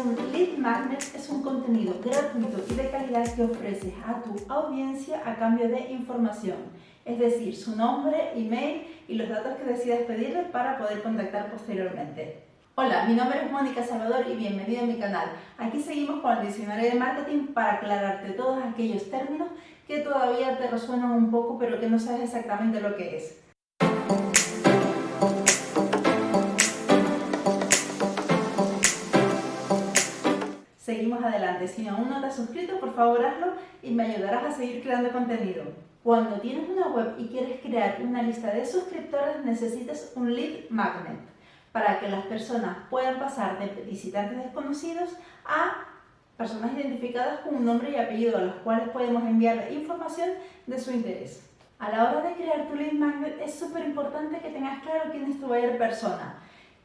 Lead Magnet es un contenido gratuito y de calidad que ofreces a tu audiencia a cambio de información, es decir, su nombre, email y los datos que decidas pedirle para poder contactar posteriormente. Hola, mi nombre es Mónica Salvador y bienvenido a mi canal. Aquí seguimos con el diccionario de marketing para aclararte todos aquellos términos que todavía te resuenan un poco pero que no sabes exactamente lo que es. Si aún no te has suscrito, por favor hazlo y me ayudarás a seguir creando contenido. Cuando tienes una web y quieres crear una lista de suscriptores, necesitas un lead magnet para que las personas puedan pasar de visitantes desconocidos a personas identificadas con un nombre y apellido a los cuales podemos enviar información de su interés. A la hora de crear tu lead magnet es súper importante que tengas claro quién es tu buyer persona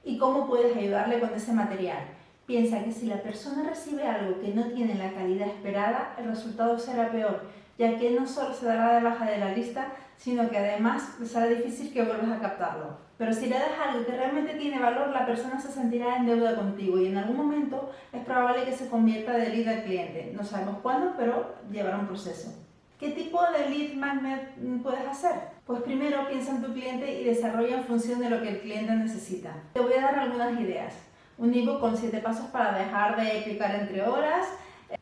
y cómo puedes ayudarle con ese material. Piensa que si la persona recibe algo que no tiene la calidad esperada, el resultado será peor, ya que no solo se dará de baja de la lista, sino que además será difícil que vuelvas a captarlo. Pero si le das algo que realmente tiene valor, la persona se sentirá en deuda contigo y en algún momento es probable que se convierta de lead al cliente. No sabemos cuándo, pero llevará un proceso. ¿Qué tipo de lead magnet puedes hacer? Pues primero piensa en tu cliente y desarrolla en función de lo que el cliente necesita. Te voy a dar algunas ideas un ebook con 7 pasos para dejar de clicar entre horas,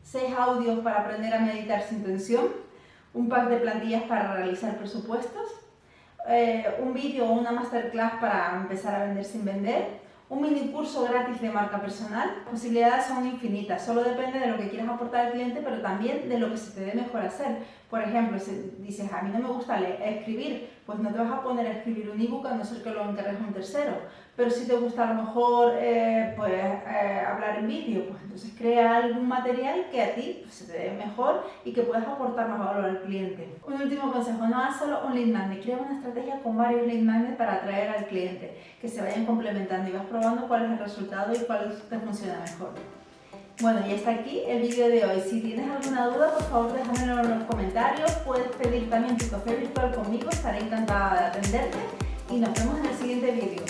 6 audios para aprender a meditar sin tensión, un pack de plantillas para realizar presupuestos, eh, un vídeo o una masterclass para empezar a vender sin vender, un mini curso gratis de marca personal. Posibilidades son infinitas, solo depende de lo que quieras aportar al cliente, pero también de lo que se te dé mejor hacer. Por ejemplo, si dices, a mí no me gusta leer, escribir, pues no te vas a poner a escribir un ebook a no ser que lo encargues a un tercero. Pero si te gusta a lo mejor eh, pues, eh, hablar en vídeo, pues entonces crea algún material que a ti pues, se te dé mejor y que puedas aportar más valor al cliente. Un último consejo, no haz solo un lead magnet, crea una estrategia con varios lead magnets para atraer al cliente, que se vayan complementando y vas probando cuál es el resultado y cuál te funciona mejor. Bueno, y hasta aquí el vídeo de hoy. Si tienes alguna duda, por favor déjamelo en los comentarios. Puedes pedir también tu café virtual conmigo, estaré encantada de atenderte. Y nos vemos en el siguiente vídeo.